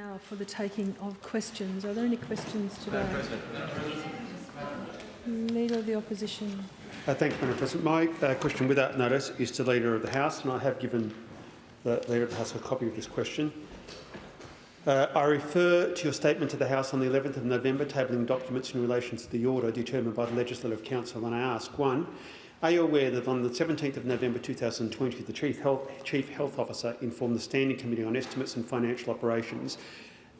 Now for the taking of questions. Are there any questions today? Leader of the Opposition. Uh, thank you, Madam President. My uh, question without notice is to the Leader of the House, and I have given the Leader of the House a copy of this question. Uh, I refer to your statement to the House on the 11th of November tabling documents in relation to the order determined by the Legislative Council, and I ask, one, are you aware that on the 17th of November 2020, the Chief Health, Chief Health Officer informed the Standing Committee on Estimates and Financial Operations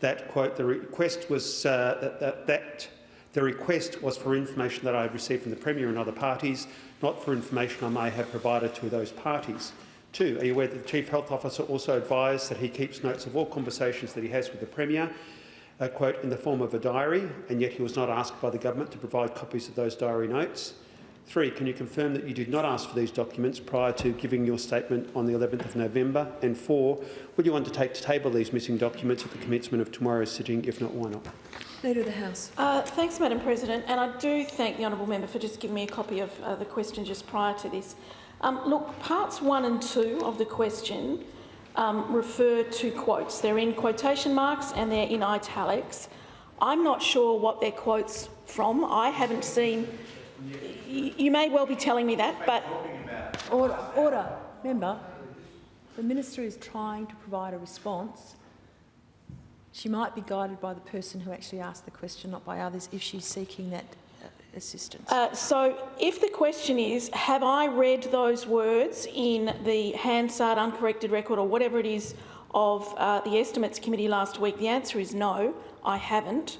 that, quote, the request was uh, that, that, that the request was for information that I had received from the Premier and other parties, not for information I may have provided to those parties. Two, are you aware that the Chief Health Officer also advised that he keeps notes of all conversations that he has with the Premier, uh, quote, in the form of a diary, and yet he was not asked by the government to provide copies of those diary notes? Three, can you confirm that you did not ask for these documents prior to giving your statement on the 11th of November? And four, will you undertake to table these missing documents at the commencement of tomorrow's sitting? If not, why not? Leader of the House. Uh, thanks, Madam President, and I do thank the honourable member for just giving me a copy of uh, the question just prior to this. Um, look, parts one and two of the question um, refer to quotes. They're in quotation marks and they're in italics. I'm not sure what they're quotes from. I haven't seen you may well be telling me that, but... Order. Order. Member, the minister is trying to provide a response. She might be guided by the person who actually asked the question, not by others, if she's seeking that uh, assistance. Uh, so if the question is, have I read those words in the Hansard uncorrected record or whatever it is of uh, the Estimates Committee last week, the answer is no, I haven't.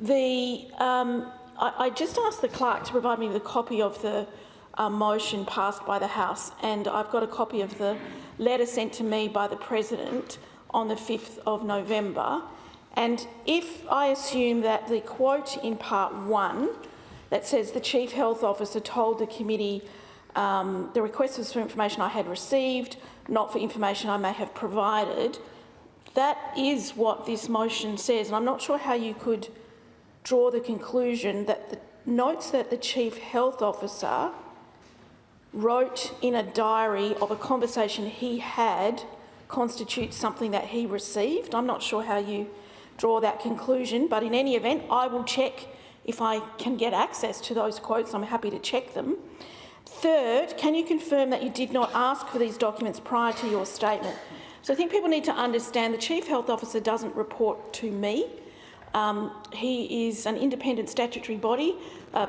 The um, I, I just asked the clerk to provide me with a copy of the uh, motion passed by the House, and I've got a copy of the letter sent to me by the President on the 5th of November. And if I assume that the quote in part one that says the Chief Health Officer told the committee um, the request was for information I had received, not for information I may have provided, that is what this motion says. And I'm not sure how you could draw the conclusion that the notes that the Chief Health Officer wrote in a diary of a conversation he had constitutes something that he received. I'm not sure how you draw that conclusion, but in any event, I will check if I can get access to those quotes. I'm happy to check them. Third, can you confirm that you did not ask for these documents prior to your statement? So I think people need to understand the Chief Health Officer doesn't report to me. Um, he is an independent statutory body uh,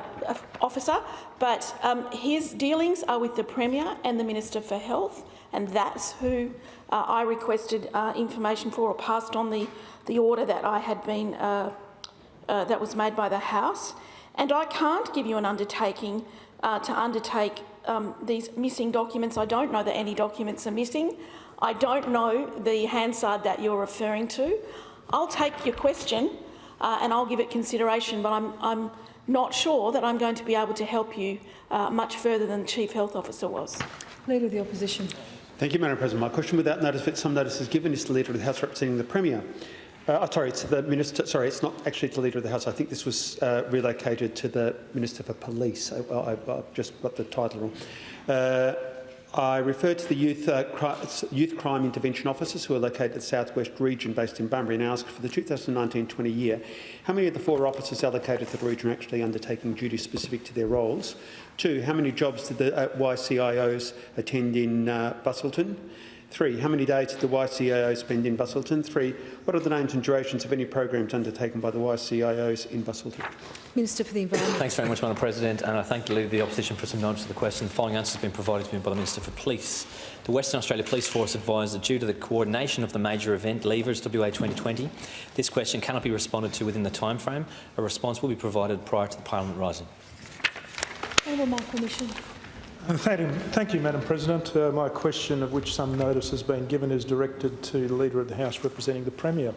officer, but um, his dealings are with the Premier and the Minister for Health, and that's who uh, I requested uh, information for or passed on the, the order that I had been uh, uh, that was made by the House. And I can't give you an undertaking uh, to undertake um, these missing documents. I don't know that any documents are missing. I don't know the Hansard that you're referring to. I'll take your question uh, and I'll give it consideration, but I'm, I'm not sure that I'm going to be able to help you uh, much further than the Chief Health Officer was. Leader of the Opposition. Thank you, Madam President. My question without notice, but some notice is given, is to the Leader of the House representing the Premier. Uh, oh, sorry, it's the Minister. Sorry, it's not actually to the Leader of the House. I think this was uh, relocated to the Minister for Police. I, have just got the title wrong. Uh, I refer to the youth, uh, cri youth crime intervention officers who are located in the southwest region based in Bunbury and ask for the 2019-20 year how many of the four officers allocated to the region are actually undertaking duties specific to their roles. Two, how many jobs did the uh, YCIOs attend in uh, Busselton? Three, how many days did the YCIO spend in Busselton? Three, what are the names and durations of any programs undertaken by the YCIOs in Busselton? Minister for the Environment. Thanks very much, Madam President, and I thank the Leader of the Opposition for some knowledge of the question. The following answer has been provided to me by the Minister for Police. The Western Australia Police Force advised that due to the coordination of the major event, Levers WA 2020, this question cannot be responded to within the time frame. A response will be provided prior to the Parliament rising. Honourable Michael Mischin. Thank you, Madam President. Uh, my question, of which some notice has been given, is directed to the Leader of the House representing the Premier.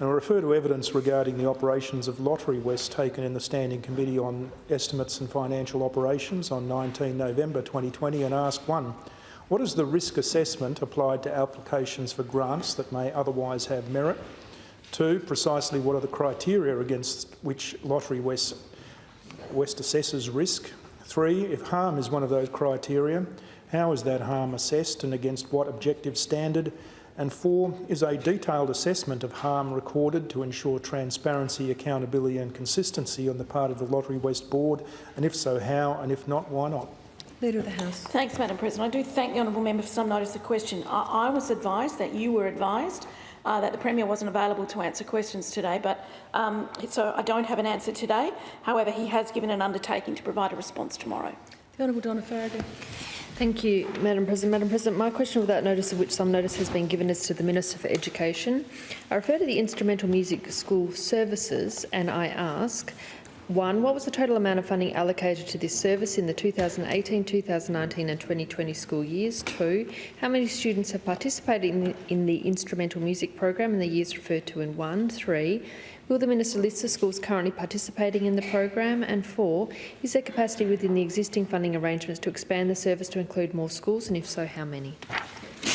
And I refer to evidence regarding the operations of Lotterywest taken in the Standing Committee on Estimates and Financial Operations on 19 November 2020 and ask one, what is the risk assessment applied to applications for grants that may otherwise have merit? Two, precisely what are the criteria against which Lotterywest West assesses risk? Three, if harm is one of those criteria, how is that harm assessed and against what objective standard? And four, is a detailed assessment of harm recorded to ensure transparency, accountability and consistency on the part of the Lotterywest Board? And if so, how? And if not, why not? Leader of the House. Thanks, Madam President. I do thank the honourable member for some notice of the question. I, I was advised that you were advised uh, that the Premier wasn't available to answer questions today, but um, so I don't have an answer today. However, he has given an undertaking to provide a response tomorrow. The Honourable Donna Faragher. Thank you, Madam President. Madam President, my question without notice of which some notice has been given is to the Minister for Education. I refer to the Instrumental Music School Services and I ask, one, what was the total amount of funding allocated to this service in the 2018, 2019 and 2020 school years? Two, how many students have participated in the, in the instrumental music program in the years referred to in one? Three, Will the Minister list the schools currently participating in the program? And four, is there capacity within the existing funding arrangements to expand the service to include more schools, and if so, how many?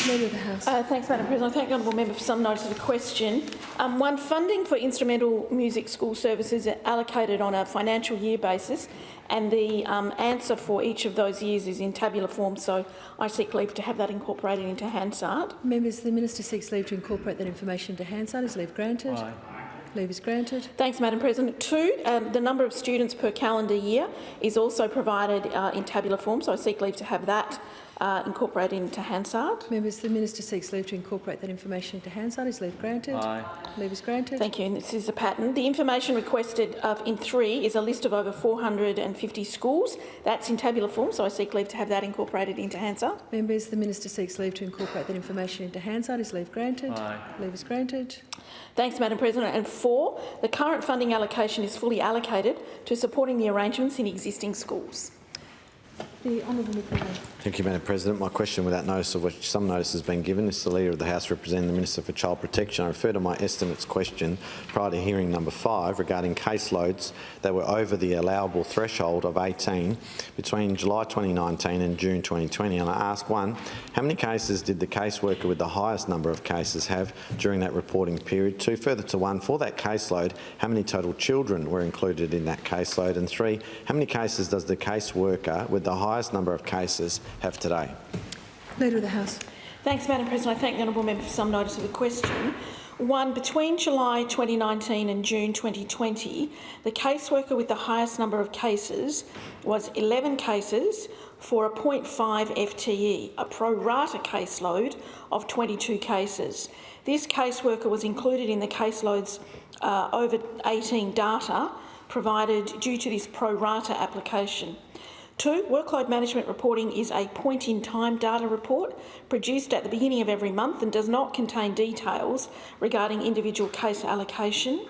Leader of the House. Uh, thanks, Madam President. I thank the honourable member for some notice of the question. Um, one, funding for instrumental music school services are allocated on a financial year basis, and the um, answer for each of those years is in tabular form, so I seek leave to have that incorporated into Hansard. Members, the Minister seeks leave to incorporate that information into Hansard. Is leave granted? Leave is granted. Thanks, Madam President. Two, um, the number of students per calendar year is also provided uh, in tabular form, so I seek leave to have that uh, incorporated into Hansard. Members, the Minister seeks leave to incorporate that information into Hansard. Is leave granted? Aye. Leave is granted. Thank you. And this is a pattern. The information requested of, in three is a list of over 450 schools. That's in tabular form, so I seek leave to have that incorporated into Hansard. Members, the Minister seeks leave to incorporate that information into Hansard. Is leave granted? Aye. Leave is granted. Thanks, Madam President. And four, the current funding allocation is fully allocated to supporting the arrangements in existing schools. The Honourable Thank you, Madam President. My question, without notice of which some notice has been given, is the Leader of the House representing the Minister for Child Protection. I refer to my estimates question prior to hearing number five regarding caseloads that were over the allowable threshold of 18 between July 2019 and June 2020. And I ask one, how many cases did the caseworker with the highest number of cases have during that reporting period? Two, further to one, for that caseload, how many total children were included in that caseload? And three, how many cases does the caseworker with the highest number of cases have today? Leader of the House. Thanks, Madam President. I thank the honourable member for some notice of the question. One, between July 2019 and June 2020, the caseworker with the highest number of cases was 11 cases for a 0.5 FTE, a pro rata caseload of 22 cases. This caseworker was included in the caseloads uh, over 18 data provided due to this pro rata application. Two, workload management reporting is a point-in-time data report produced at the beginning of every month and does not contain details regarding individual case allocation.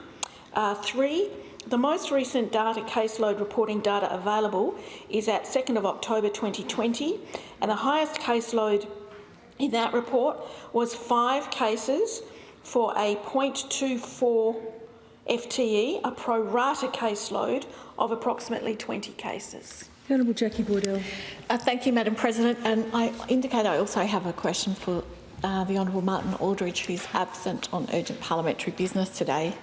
Uh, three, the most recent data caseload reporting data available is at 2nd of October 2020 and the highest caseload in that report was five cases for a 0.24 FTE, a pro rata caseload of approximately 20 cases. The Honourable Jacqui Boydell. Uh, thank you, Madam President. And I indicate I also have a question for uh, the Honourable Martin Aldridge, who's absent on urgent parliamentary business today.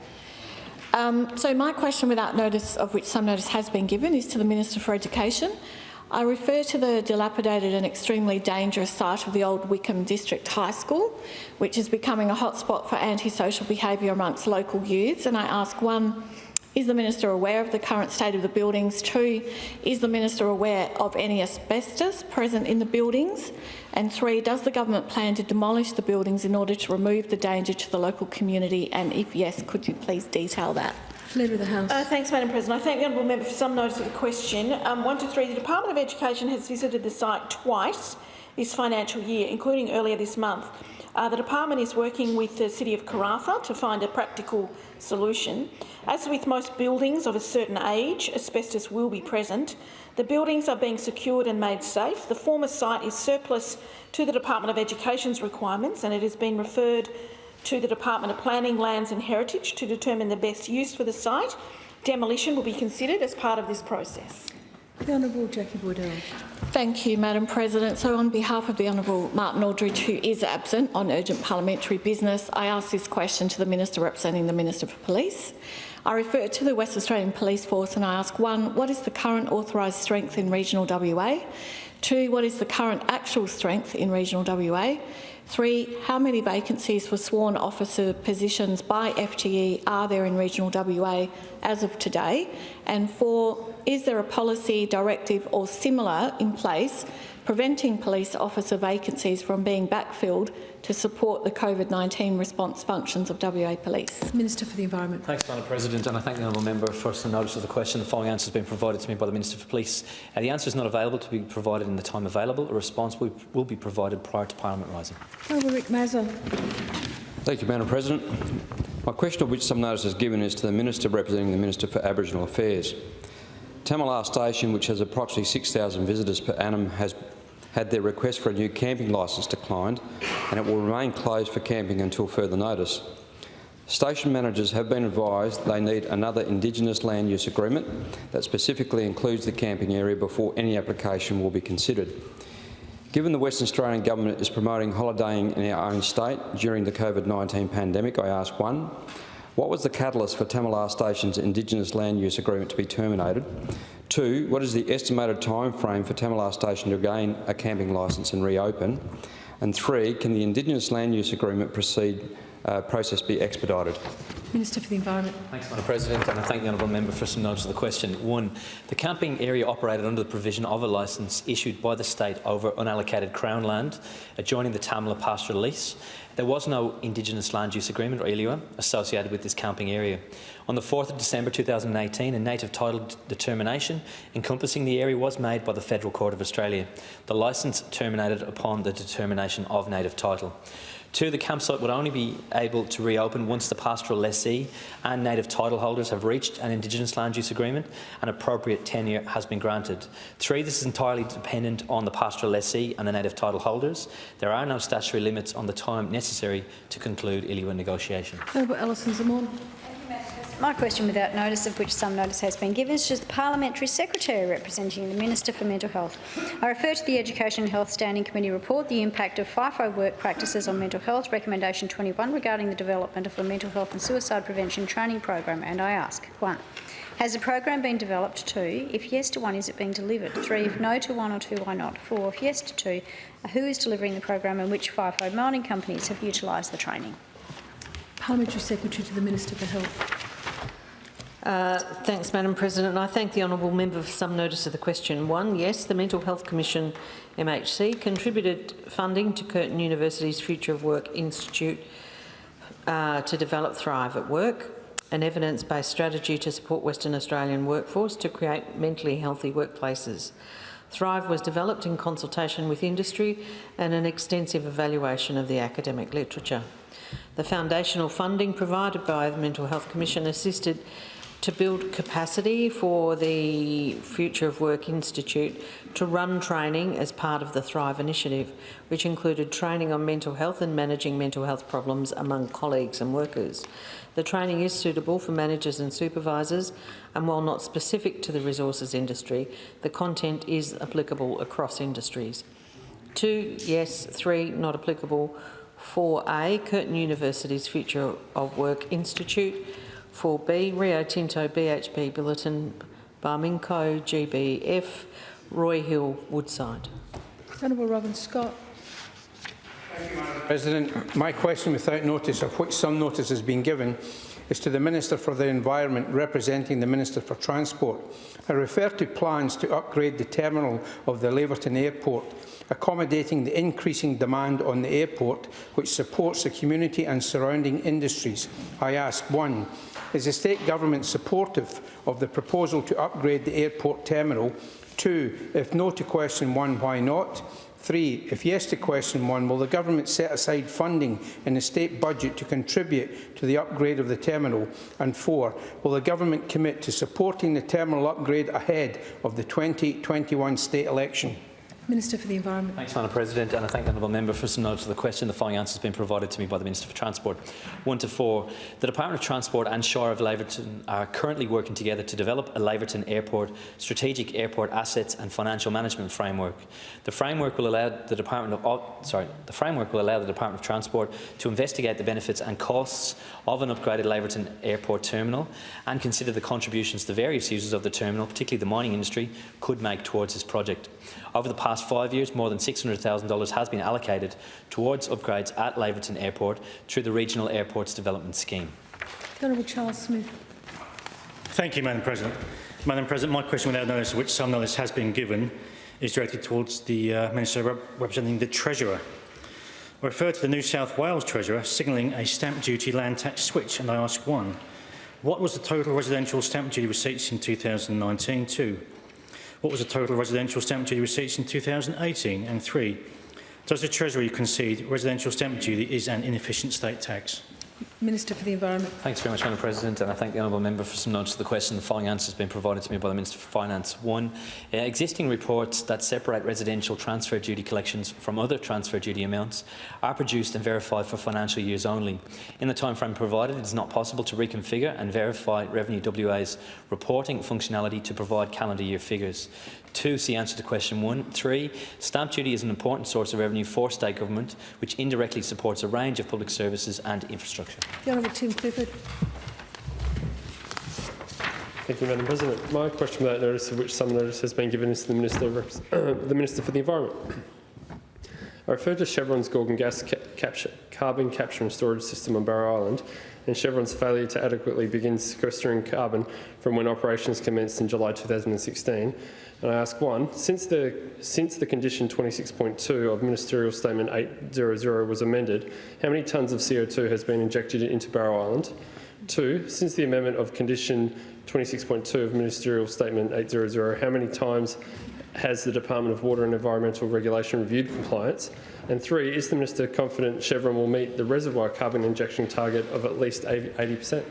Um, so my question, without notice of which some notice has been given, is to the Minister for Education. I refer to the dilapidated and extremely dangerous site of the old Wickham District High School, which is becoming a hotspot for antisocial behaviour amongst local youths. And I ask, one, is the Minister aware of the current state of the buildings? Two, is the Minister aware of any asbestos present in the buildings? And three, does the government plan to demolish the buildings in order to remove the danger to the local community? And if yes, could you please detail that? Leader of the House. Uh, thanks, Madam President. I thank the honourable member for some notice of the question. Um, one to three, the Department of Education has visited the site twice this financial year, including earlier this month. Uh, the department is working with the City of Karratha to find a practical solution. As with most buildings of a certain age, asbestos will be present. The buildings are being secured and made safe. The former site is surplus to the Department of Education's requirements and it has been referred to the Department of Planning, Lands and Heritage to determine the best use for the site. Demolition will be considered as part of this process. The Honourable Jacqui Boydell. Thank you, Madam President. So on behalf of the Honourable Martin Aldridge, who is absent on urgent parliamentary business, I ask this question to the Minister representing the Minister for Police. I refer to the West Australian Police Force and I ask, one, what is the current authorised strength in regional WA? Two, what is the current actual strength in regional WA? Three, how many vacancies for sworn officer positions by FTE are there in regional WA as of today? And four, is there a policy, directive or similar in place preventing police officer vacancies from being backfilled to support the COVID-19 response functions of WA Police? Minister for the Environment. Thanks, Madam President, and I thank the honourable member for some notice of the question. The following answer has been provided to me by the Minister for Police. Uh, the answer is not available to be provided in the time available. A response will, will be provided prior to Parliament rising. Honourable Rick Mazza. Thank you, Madam President. My question, of which some notice is given, is to the Minister representing the Minister for Aboriginal Affairs. Tamala Station, which has approximately 6,000 visitors per annum, has had their request for a new camping licence declined and it will remain closed for camping until further notice. Station managers have been advised they need another Indigenous land use agreement that specifically includes the camping area before any application will be considered. Given the Western Australian Government is promoting holidaying in our own state during the COVID-19 pandemic, I ask one, what was the catalyst for Tamala Station's Indigenous land use agreement to be terminated? Two, what is the estimated time frame for Tamala Station to gain a camping licence and reopen? And three, can the Indigenous land use agreement proceed, uh, process be expedited? Minister for the Environment. Thanks, Madam President, and I thank the honourable member for some notice of the question. One, the camping area operated under the provision of a licence issued by the state over unallocated Crown land adjoining the Tamala pastoral lease. There was no Indigenous Land Use Agreement, or ILUA, associated with this camping area. On the 4th of December 2018, a native title determination encompassing the area was made by the Federal Court of Australia. The licence terminated upon the determination of native title. Two, the campsite would only be able to reopen once the pastoral lessee and native title holders have reached an Indigenous land use agreement and appropriate tenure has been granted. Three, this is entirely dependent on the pastoral lessee and the native title holders. There are no statutory limits on the time necessary to conclude ILUA negotiation. Honourable Alison Xamon. My question, without notice of which some notice has been given, is to the Parliamentary Secretary representing the Minister for Mental Health. I refer to the Education and Health Standing Committee report, the impact of FIFO work practices on mental health, recommendation 21 regarding the development of a mental health and suicide prevention training program, and I ask, 1. Has the program been developed? 2. If yes to 1, is it being delivered? 3. If no to 1 or 2, why not? 4. If yes to 2, who is delivering the program and which FIFO mining companies have utilised the training? Parliamentary Secretary to the Minister for Health. Uh, thanks, Madam President. I thank the honourable member for some notice of the question. One, yes, the Mental Health Commission, MHC, contributed funding to Curtin University's Future of Work Institute uh, to develop Thrive at Work, an evidence-based strategy to support Western Australian workforce to create mentally healthy workplaces. Thrive was developed in consultation with industry and an extensive evaluation of the academic literature. The foundational funding provided by the Mental Health Commission assisted to build capacity for the Future of Work Institute to run training as part of the Thrive initiative, which included training on mental health and managing mental health problems among colleagues and workers. The training is suitable for managers and supervisors, and while not specific to the resources industry, the content is applicable across industries. Two, yes. Three, not applicable. 4A, Curtin University's Future of Work Institute. 4B, Rio Tinto BHP Billiton, Barminco GBF, Roy Hill Woodside. Honourable Robin Scott. You, President, my question without notice, of which some notice has been given, is to the Minister for the Environment representing the Minister for Transport. I refer to plans to upgrade the terminal of the Laverton Airport, accommodating the increasing demand on the airport, which supports the community and surrounding industries. I ask, one, is the state government supportive of the proposal to upgrade the airport terminal? Two, if no to question one, why not? Three, if yes to question one, will the government set aside funding in the state budget to contribute to the upgrade of the terminal? And four, will the government commit to supporting the terminal upgrade ahead of the 2021 state election? Minister for the Environment. Thanks, Madam President, and I thank the honourable member for some notice of the question. The following answer has been provided to me by the Minister for Transport. One to four. The Department of Transport and Shire of Laverton are currently working together to develop a Laverton Airport strategic airport assets and financial management framework. The framework will allow the Department of oh, sorry, the framework will allow the Department of Transport to investigate the benefits and costs of an upgraded Laverton Airport terminal and consider the contributions the various users of the terminal, particularly the mining industry, could make towards this project. Over the past five years, more than $600,000 has been allocated towards upgrades at Laverton Airport through the Regional Airports Development Scheme. The Honourable Charles Smith. Thank you, Madam President. Madam President, my question without notice, which some notice has been given, is directed towards the uh, Minister rep representing the Treasurer. I refer to the New South Wales Treasurer signalling a stamp duty land tax switch, and I ask one, what was the total residential stamp duty receipts in 2019? Two, what was the total residential stamp duty receipts in 2018? And three, does the Treasury concede residential stamp duty is an inefficient state tax? Minister for the Environment. Thanks very much, Madam President, and I thank the honourable member for some notice of the question. The following answer has been provided to me by the Minister for Finance. One, uh, existing reports that separate residential transfer duty collections from other transfer duty amounts are produced and verified for financial years only. In the timeframe provided, it is not possible to reconfigure and verify Revenue WA's reporting functionality to provide calendar year figures. Two, see answer to question one. Three, stamp duty is an important source of revenue for state government, which indirectly supports a range of public services and infrastructure. The Honourable Tim Clifford. Thank you, Madam President. My question without notice, of which some notice has been given, is to the Minister, the Minister for the Environment. I refer to Chevron's Gorgon gas ca capture, carbon capture and storage system on Barrow Island and Chevron's failure to adequately begin sequestering carbon from when operations commenced in July 2016. And I ask one, since the, since the condition 26.2 of Ministerial Statement 800 was amended, how many tonnes of CO2 has been injected into Barrow Island? Two, since the amendment of condition 26.2 of Ministerial Statement 800, how many times has the Department of Water and Environmental Regulation reviewed compliance? And three, is the Minister confident Chevron will meet the reservoir carbon injection target of at least 80%?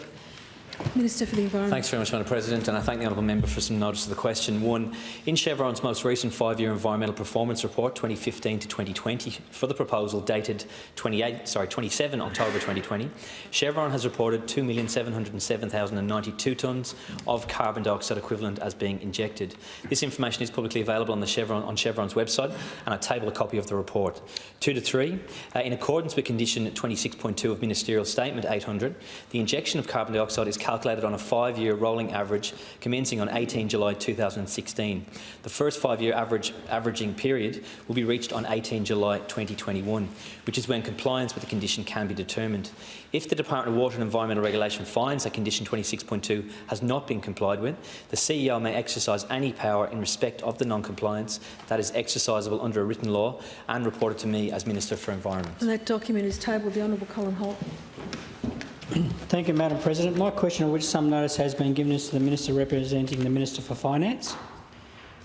Minister for the Environment. Thanks very much, Madam President, and I thank the honourable member for some notice of the question. One, in Chevron's most recent five-year environmental performance report, 2015 to 2020, for the proposal dated 28, sorry, 27 October 2020, Chevron has reported 2,707,092 tonnes of carbon dioxide equivalent as being injected. This information is publicly available on, Chevron, on Chevron's website, and I table a copy of the report. Two to three, uh, in accordance with condition 26.2 of Ministerial Statement 800, the injection of carbon dioxide is calculated on a five-year rolling average commencing on 18 July 2016. The first five-year average averaging period will be reached on 18 July 2021, which is when compliance with the condition can be determined. If the Department of Water and Environmental Regulation finds that condition 26.2 has not been complied with, the CEO may exercise any power in respect of the non-compliance that is exercisable under a written law and reported to me as Minister for Environment. And that document is tabled. The Honourable Colin Holt. Thank you, Madam President. My question, of which some notice has been given, is to the Minister representing the Minister for Finance.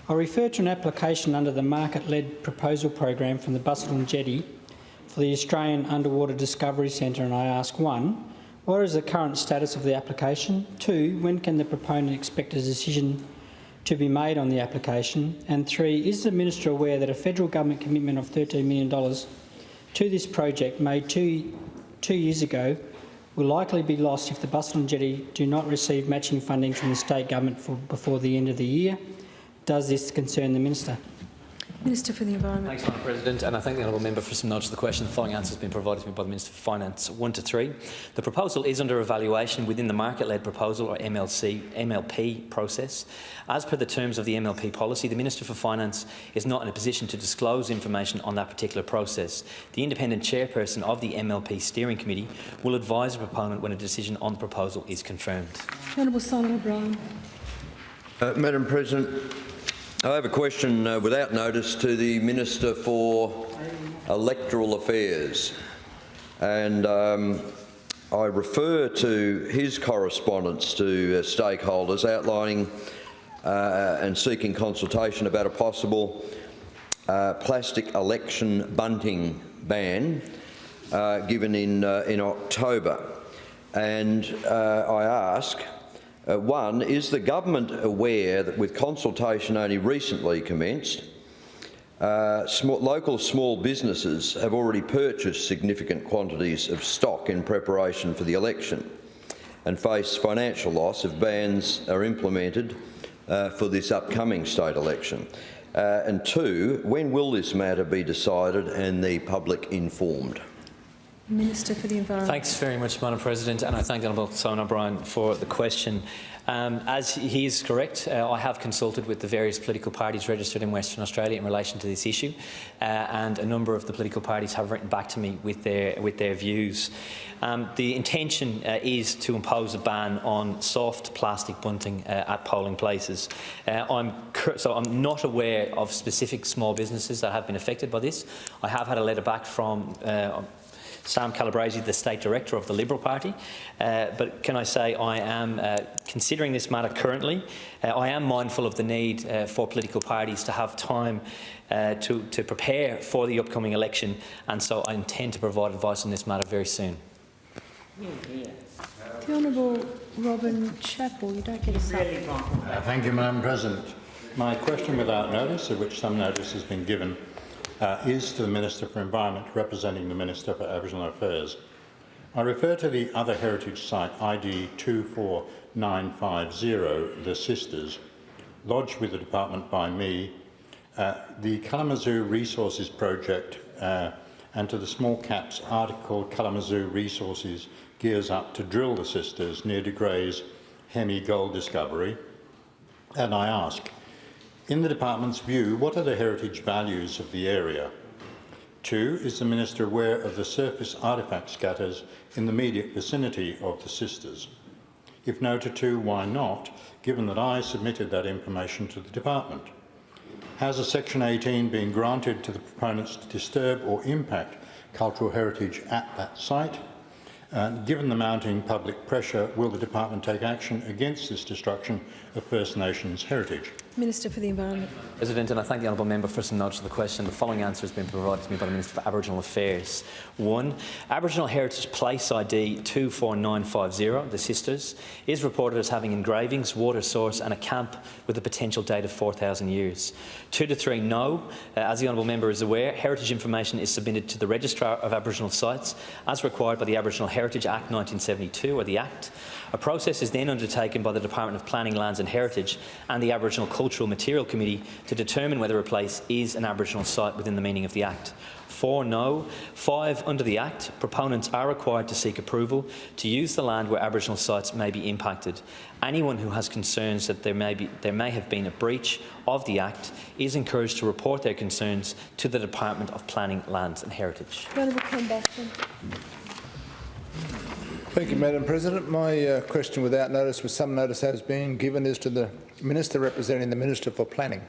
I refer to an application under the market-led proposal program from the Busselton Jetty for the Australian Underwater Discovery Centre, and I ask one, what is the current status of the application? Two, when can the proponent expect a decision to be made on the application? And three, is the Minister aware that a federal government commitment of $13 million to this project made two, two years ago will likely be lost if the Busselton Jetty do not receive matching funding from the state government for, before the end of the year. Does this concern the minister? Minister for the Environment. Thanks, Madam President, and I thank the honourable member for some notice of the question. The following answer has been provided to me by the Minister for Finance. One to three. The proposal is under evaluation within the market-led proposal or MLC, MLP process. As per the terms of the MLP policy, the Minister for Finance is not in a position to disclose information on that particular process. The independent chairperson of the MLP steering committee will advise the proponent when a decision on the proposal is confirmed. Honourable Simon O'Brien. Uh, Madam President, I have a question uh, without notice to the Minister for Electoral Affairs. And um, I refer to his correspondence to uh, stakeholders outlining uh, and seeking consultation about a possible uh, plastic election bunting ban uh, given in, uh, in October. And I ask, uh, one, is the government aware that with consultation only recently commenced, uh, small, local small businesses have already purchased significant quantities of stock in preparation for the election and face financial loss if bans are implemented uh, for this upcoming state election? Uh, and two, when will this matter be decided and the public informed? Minister for the Environment. Thanks very much, Madam President, and I thank Honourable Simon O'Brien for the question. Um, as he is correct, uh, I have consulted with the various political parties registered in Western Australia in relation to this issue, uh, and a number of the political parties have written back to me with their with their views. Um, the intention uh, is to impose a ban on soft plastic bunting uh, at polling places. Uh, I'm so I'm not aware of specific small businesses that have been affected by this. I have had a letter back from. Sam Calabrese, the State Director of the Liberal Party. Uh, but can I say I am uh, considering this matter currently. Uh, I am mindful of the need uh, for political parties to have time uh, to, to prepare for the upcoming election, and so I intend to provide advice on this matter very soon. The Honourable Robin Chapple, you don't get a second. Uh, thank you, Madam President. My question without notice, of which some notice has been given, uh, is to the Minister for Environment representing the Minister for Aboriginal Affairs. I refer to the other heritage site ID 24950, The Sisters, lodged with the department by me, uh, the Kalamazoo Resources Project uh, and to the small caps article Kalamazoo Resources gears up to drill the Sisters near De Grey's Hemi gold discovery. And I ask, in the department's view, what are the heritage values of the area? Two, is the Minister aware of the surface artefact scatters in the immediate vicinity of the sisters? If no to two, why not, given that I submitted that information to the department? Has a Section 18 been granted to the proponents to disturb or impact cultural heritage at that site? And given the mounting public pressure, will the department take action against this destruction of First Nations heritage? Minister for the Environment. President, and I thank the honourable member for some notes of the question. The following answer has been provided to me by the Minister for Aboriginal Affairs. One, Aboriginal Heritage Place ID 24950, the Sisters, is reported as having engravings, water source and a camp with a potential date of 4,000 years. Two to three, no. Uh, as the honourable member is aware, heritage information is submitted to the Registrar of Aboriginal Sites as required by the Aboriginal Heritage Act 1972, or the Act. A process is then undertaken by the Department of Planning, Lands and Heritage and the Aboriginal Cultural Material Committee to determine whether a place is an Aboriginal site within the meaning of the Act. Four, no. Five, under the Act, proponents are required to seek approval to use the land where Aboriginal sites may be impacted. Anyone who has concerns that there may, be, there may have been a breach of the Act is encouraged to report their concerns to the Department of Planning, Lands and Heritage. The Honourable Ken Baxter. Thank you, Madam President. My uh, question without notice, with some notice has been given, is to the Minister representing the Minister for Planning.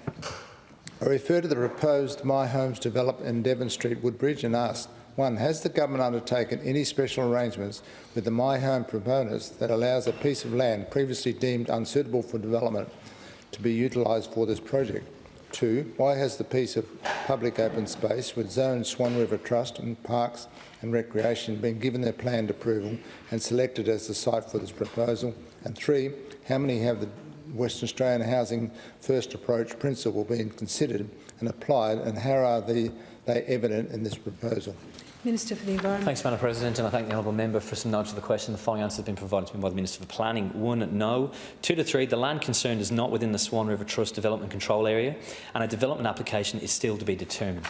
I refer to the proposed My Homes development in Devon Street, Woodbridge, and ask, one, has the government undertaken any special arrangements with the My Home proponents that allows a piece of land previously deemed unsuitable for development to be utilised for this project? Two, why has the piece of public open space with Zone Swan River Trust and Parks and Recreation been given their planned approval and selected as the site for this proposal? And three, how many have the Western Australian Housing First Approach principle been considered and applied and how are they, they evident in this proposal? Minister for the Environment. Thanks, Madam President, and I thank the honourable member for some notes of the question. The following answer has been provided to me by the Minister for Planning. One, no. Two to three, the land concerned is not within the Swan River Trust Development Control Area, and a development application is still to be determined.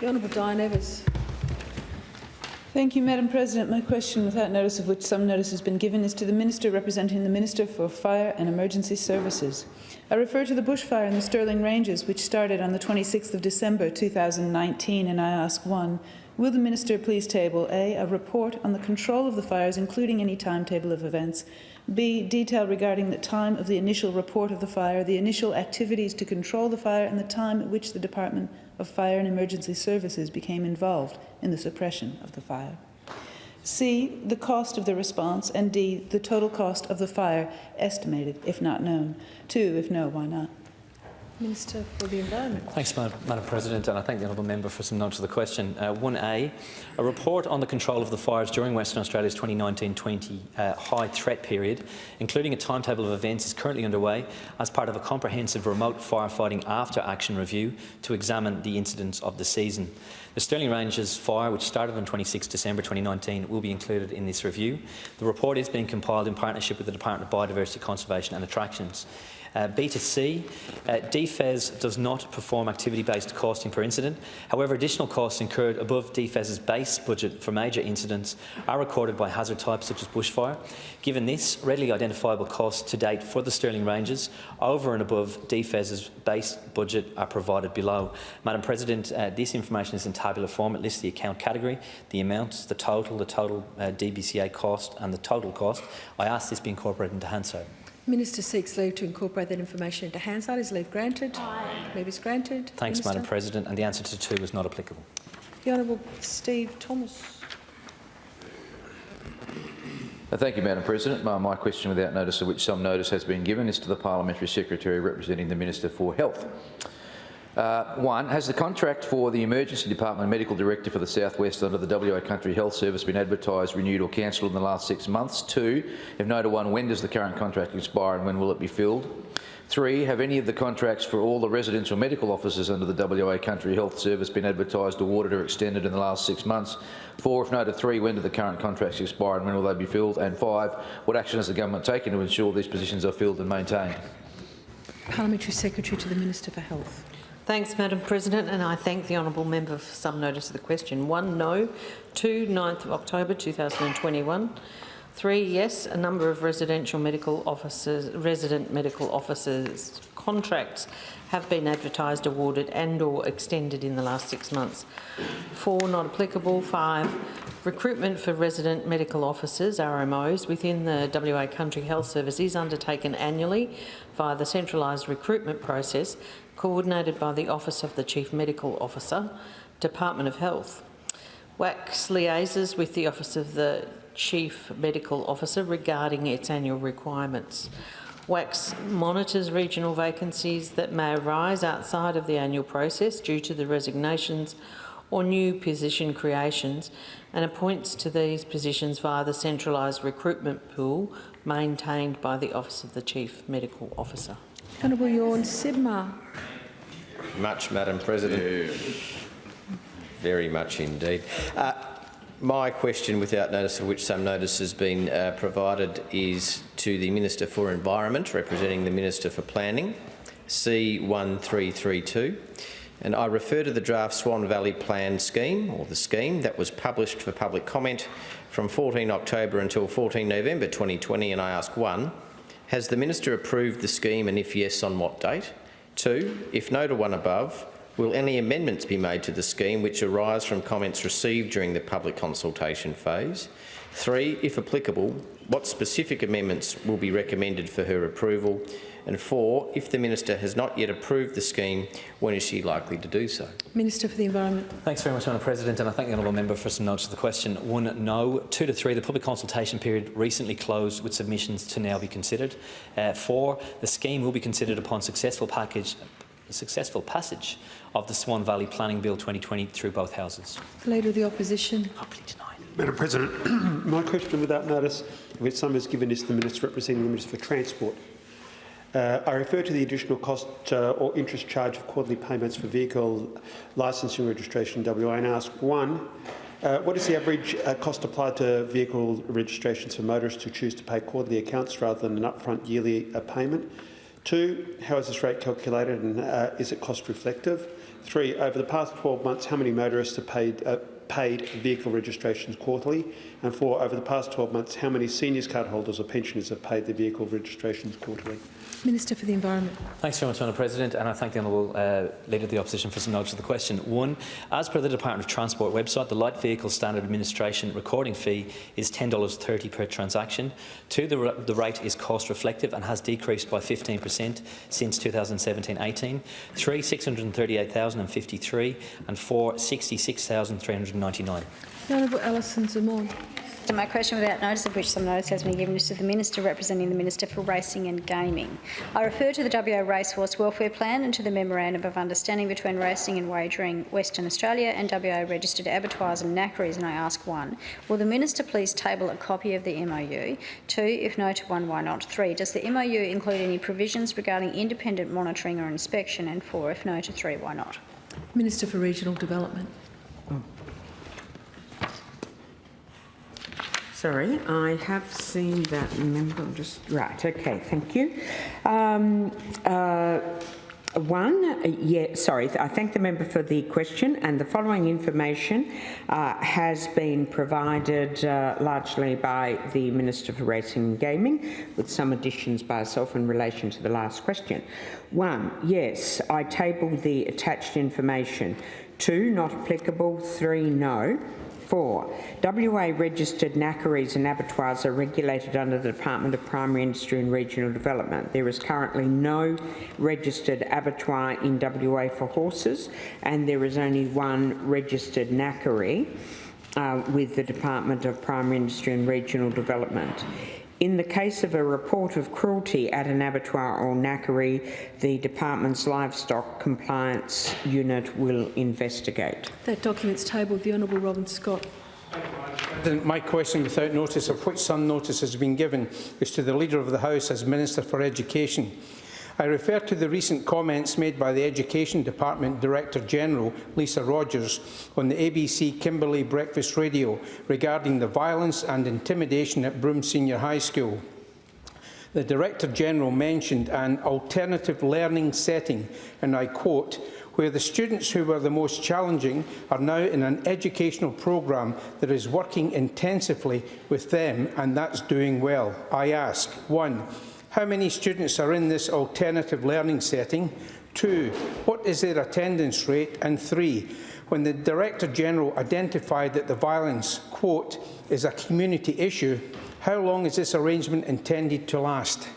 The Honourable Diane Evers. Thank you, Madam President. My question, without notice of which some notice has been given, is to the Minister representing the Minister for Fire and Emergency Services. I refer to the bushfire in the Stirling Ranges, which started on the 26th of December 2019, and I ask one, will the Minister please table A, a report on the control of the fires, including any timetable of events, B, detail regarding the time of the initial report of the fire, the initial activities to control the fire, and the time at which the Department of Fire and Emergency Services became involved in the suppression of the fire. C, the cost of the response, and D, the total cost of the fire estimated, if not known. Two, if no, why not? Minister for the Environment. Thanks, Madam, President, and I thank the honourable member for some notes of the question. Uh, 1A, a report on the control of the fires during Western Australia's 2019-20 uh, high threat period, including a timetable of events, is currently underway as part of a comprehensive remote firefighting after-action review to examine the incidents of the season. The Stirling Ranges fire, which started on 26 December 2019, will be included in this review. The report is being compiled in partnership with the Department of Biodiversity Conservation and Attractions. Uh, B to C, uh, DFES does not perform activity-based costing per incident. However, additional costs incurred above DFES's base budget for major incidents are recorded by hazard types such as bushfire. Given this, readily identifiable costs to date for the Stirling Ranges over and above DFES's base budget are provided below. Madam President, uh, this information is in tabular form. It lists the account category, the amounts, the total, the total uh, DBCA cost and the total cost. I ask this be incorporated into Hansard. Minister seeks leave to incorporate that information into Hansard. Is leave granted? Aye. Leave is granted. Thanks, Minister. Madam President. And the answer to two is not applicable. The Honourable Steve Thomas. Uh, Thank you, Madam President. My, my question, without notice of which some notice has been given, is to the Parliamentary Secretary representing the Minister for Health. Uh, one, has the contract for the Emergency Department Medical Director for the Southwest under the WA Country Health Service been advertised, renewed or cancelled in the last six months? Two, if no to one, when does the current contract expire and when will it be filled? Three, have any of the contracts for all the residential medical officers under the WA Country Health Service been advertised, awarded or extended in the last six months? Four, if no to three, when do the current contracts expire and when will they be filled? And five, what action has the government taken to ensure these positions are filled and maintained? Parliamentary Secretary to the Minister for Health. Thanks, Madam President, and I thank the honourable member for some notice of the question. One, no. Two, 9th of October 2021. Three, yes. A number of residential medical officers, resident medical officers contracts have been advertised, awarded and/or extended in the last six months. Four, not applicable. Five, recruitment for resident medical officers (RMOs) within the WA Country Health Service is undertaken annually via the centralised recruitment process coordinated by the Office of the Chief Medical Officer, Department of Health. WACHS liaises with the Office of the Chief Medical Officer regarding its annual requirements. WACHS monitors regional vacancies that may arise outside of the annual process due to the resignations or new position creations and appoints to these positions via the centralised recruitment pool maintained by the Office of the Chief Medical Officer. Honourable Tjorn Sibma. Much, Madam President. Very much indeed. Uh, my question, without notice of which some notice has been uh, provided, is to the Minister for Environment, representing the Minister for Planning, C1332. And I refer to the draft Swan Valley Plan scheme, or the scheme, that was published for public comment from 14 October until 14 November 2020, and I ask one, has the Minister approved the scheme and if yes, on what date? Two, if no to one above, will any amendments be made to the scheme which arise from comments received during the public consultation phase? Three, if applicable, what specific amendments will be recommended for her approval? And four, if the Minister has not yet approved the scheme, when is she likely to do so? Minister for the Environment. Thanks very much, Madam President, and I thank the honourable member for some notes of the question. One, no. Two to three, the public consultation period recently closed with submissions to now be considered. Uh, four, the scheme will be considered upon successful package, successful passage of the Swan Valley Planning Bill 2020 through both houses. The Leader of the Opposition. Madam President, my question without notice, which some is given is to the Minister representing the Minister for Transport. Uh, I refer to the additional cost uh, or interest charge of quarterly payments for vehicle licensing registration in WA and ask, one, uh, what is the average uh, cost applied to vehicle registrations for motorists who choose to pay quarterly accounts rather than an upfront yearly uh, payment? Two, how is this rate calculated and uh, is it cost reflective? Three, over the past 12 months, how many motorists have paid, paid vehicle registrations quarterly? And four, over the past 12 months, how many seniors card holders or pensioners have paid their vehicle registrations quarterly? Minister for the Environment. Thanks very much, Madam President, and I thank the Honourable uh, Leader of the Opposition for some notes of the question. One, as per the Department of Transport website, the Light Vehicle Standard Administration recording fee is $10.30 per transaction. Two, the, the rate is cost reflective and has decreased by 15% since 2017-18. Three, 638,053, and four, 66,399. The Honourable Alison Xamon. To my question without notice of which some notice has been given is to the Minister representing the Minister for Racing and Gaming. I refer to the WA Racehorse Welfare Plan and to the Memorandum of Understanding between Racing and Wagering Western Australia and WA Registered Abattoirs and Knackeries and I ask one, will the Minister please table a copy of the MOU? Two, if no to one, why not? Three, does the MOU include any provisions regarding independent monitoring or inspection? And four, if no to three, why not? Minister for Regional Development. Sorry, I have seen that member. Just right. Okay, thank you. Um, uh, one, yeah, sorry, I thank the member for the question and the following information uh, has been provided uh, largely by the Minister for Racing and Gaming with some additions by herself in relation to the last question. One, yes, I tabled the attached information. Two, not applicable. Three, no. Four, WA registered knackeries and abattoirs are regulated under the Department of Primary Industry and Regional Development. There is currently no registered abattoir in WA for horses, and there is only one registered knackery uh, with the Department of Primary Industry and Regional Development. In the case of a report of cruelty at an abattoir or knackery, the department's livestock compliance unit will investigate. That document's tabled. The Honourable Robin Scott. My question without notice of which some notice has been given is to the Leader of the House as Minister for Education. I refer to the recent comments made by the Education Department Director General, Lisa Rodgers, on the ABC Kimberley Breakfast Radio regarding the violence and intimidation at Broome Senior High School. The Director General mentioned an alternative learning setting, and I quote, where the students who were the most challenging are now in an educational programme that is working intensively with them, and that's doing well. I ask, one, how many students are in this alternative learning setting? Two, what is their attendance rate? And three, when the Director General identified that the violence, quote, is a community issue, how long is this arrangement intended to last?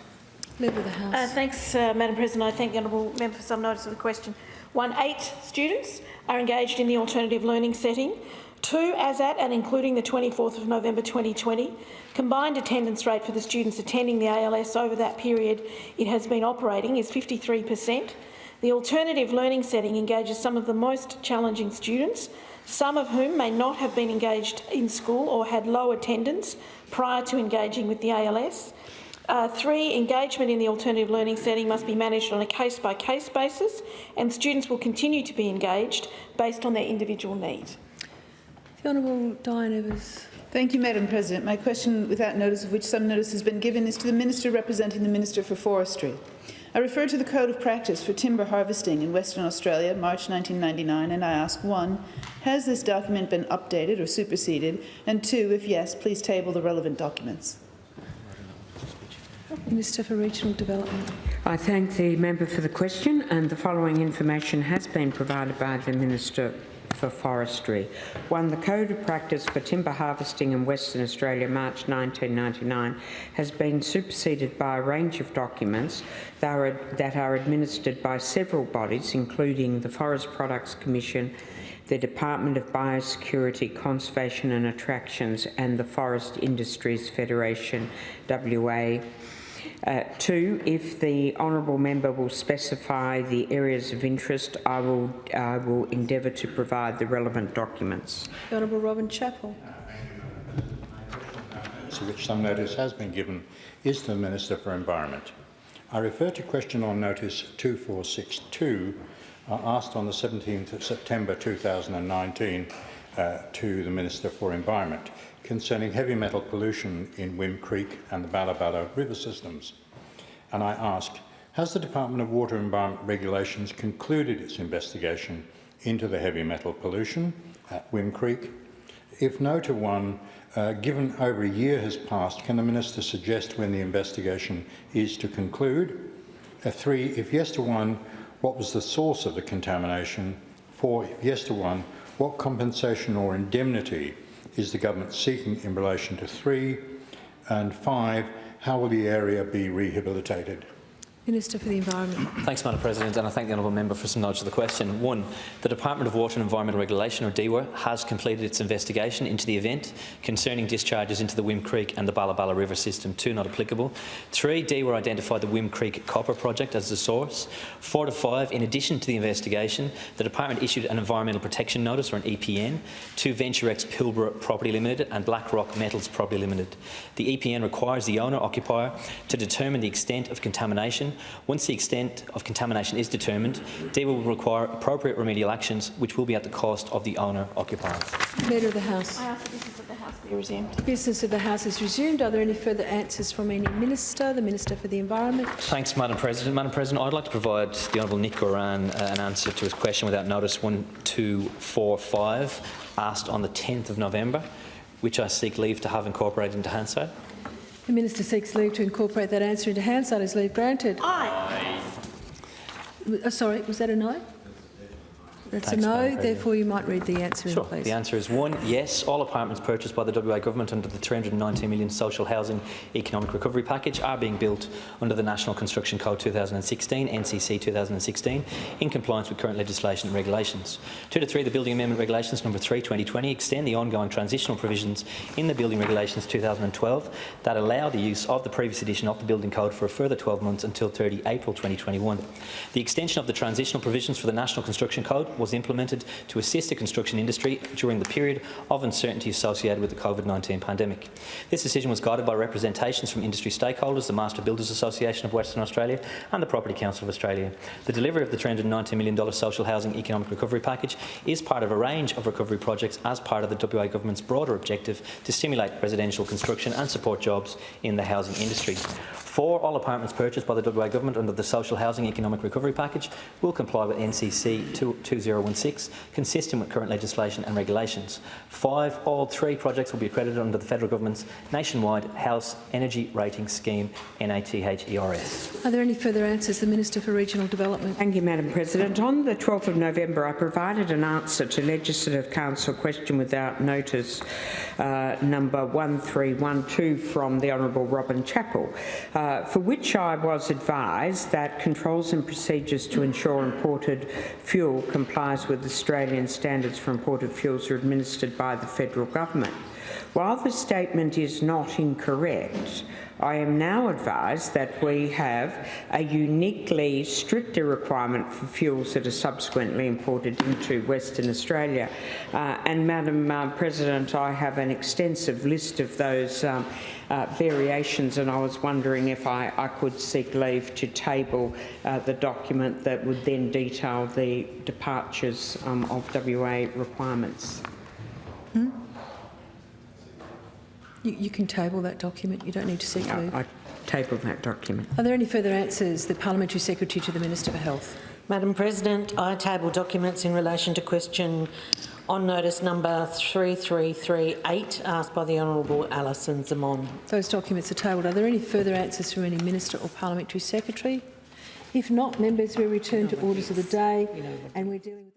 Leader of the House. Uh, thanks, uh, Madam President. I thank the honourable member for some notice of the question. One, eight students are engaged in the alternative learning setting. Two, as at and including the 24th of November 2020, combined attendance rate for the students attending the ALS over that period it has been operating is 53 per cent. The alternative learning setting engages some of the most challenging students, some of whom may not have been engaged in school or had low attendance prior to engaging with the ALS. Uh, three, engagement in the alternative learning setting must be managed on a case-by-case -case basis and students will continue to be engaged based on their individual needs. The Honourable Diane Evers. Thank you, Madam President. My question, without notice of which some notice has been given, is to the Minister representing the Minister for Forestry. I refer to the Code of Practice for Timber Harvesting in Western Australia, March 1999, and I ask, one, has this document been updated or superseded? And two, if yes, please table the relevant documents. Minister for Regional Development. I thank the member for the question and the following information has been provided by the Minister for Forestry. One, the Code of Practice for Timber Harvesting in Western Australia, March 1999, has been superseded by a range of documents that are, that are administered by several bodies, including the Forest Products Commission, the Department of Biosecurity, Conservation and Attractions, and the Forest Industries Federation, WA, uh, two, if the honourable member will specify the areas of interest, I will, I will endeavour to provide the relevant documents. The Honourable Robin Chapple. To which some notice has been given is the Minister for Environment. I refer to question on notice 2462 uh, asked on the 17th of September 2019 uh, to the Minister for Environment concerning heavy metal pollution in Whim Creek and the Balla river systems. And I ask, has the Department of Water and Environment Regulations concluded its investigation into the heavy metal pollution at Whim Creek? If no to one, uh, given over a year has passed, can the Minister suggest when the investigation is to conclude? Uh, three, if yes to one, what was the source of the contamination? Four, if yes to one, what compensation or indemnity is the government seeking in relation to three? And five, how will the area be rehabilitated? Minister for the Environment. Thanks, Madam President, and I thank the honourable member for some knowledge of the question. One, the Department of Water and Environmental Regulation, or DEWA, has completed its investigation into the event concerning discharges into the Whim Creek and the Balla River system. Two, not applicable. Three, DEWA identified the Whim Creek Copper Project as the source. Four to five, in addition to the investigation, the Department issued an Environmental Protection Notice, or an EPN, to VentureX Pilbara Property Limited and BlackRock Metals Property Limited. The EPN requires the owner-occupier to determine the extent of contamination Once the extent of contamination is determined, DEWA will require appropriate remedial actions, which will be at the cost of the owner-occupier. Leader of the House. I ask that business of the House be resumed. Business of the House is resumed. Are there any further answers from any minister? The Minister for the Environment. Thanks, Madam President. Madam President, I'd like to provide the Honourable Nick Goiran uh, an answer to his question without notice 1245, asked on the 10th of November, which I seek leave to have incorporated into Hansard. The Minister seeks leave to incorporate that answer into Hansard. Is leave granted? Aye. Uh, sorry, was that a no? That's Thanks, a no. Therefore, you might read the answer Sure. in, please. The answer is one, yes. All apartments purchased by the WA Government under the 319 million social housing economic recovery package are being built under the National Construction Code 2016, NCC 2016, in compliance with current legislation and regulations. Two to three, the Building Amendment Regulations number 3 2020 extend the ongoing transitional provisions in the Building Regulations 2012 that allow the use of the previous edition of the Building Code for a further 12 months until 30 April 2021. The extension of the transitional provisions for the National Construction Code was implemented to assist the construction industry during the period of uncertainty associated with the COVID-19 pandemic. This decision was guided by representations from industry stakeholders, the Master Builders Association of Western Australia and the Property Council of Australia. The delivery of the $390 million social housing economic recovery package is part of a range of recovery projects as part of the WA Government's broader objective to stimulate residential construction and support jobs in the housing industry. Four, all apartments purchased by the WA Government under the Social Housing Economic Recovery Package will comply with NCC 2- 2016, consistent with current legislation and regulations. Five, all three projects will be accredited under the Federal Government's nationwide House Energy Rating Scheme, NATHERS. Are there any further answers? The Minister for Regional Development. Thank you, Madam President. On the 12th of November, I provided an answer to Legislative Council question without notice uh, number 1312 from the Honourable Robin Chapple, uh, for which I was advised that controls and procedures to ensure imported fuel complies with Australian standards for imported fuels are administered by the federal government. While the statement is not incorrect, I am now advised that we have a uniquely stricter requirement for fuels that are subsequently imported into Western Australia. Uh, and Madam uh, President, I have an extensive list of those um, uh, variations and I was wondering if I, I could seek leave to table uh, the document that would then detail the departures um, of WA requirements. Hmm? You, you can table that document. You don't need to seek Yeah, leave. I table that document. Are there any further answers? The Parliamentary Secretary to the Minister for Health. Madam President, I table documents in relation to question on notice number 3338 asked by the Honourable Alison Xamon. Those documents are tabled. Are there any further answers from any Minister or Parliamentary Secretary? If not, members, we return to orders of the day and we're dealing with...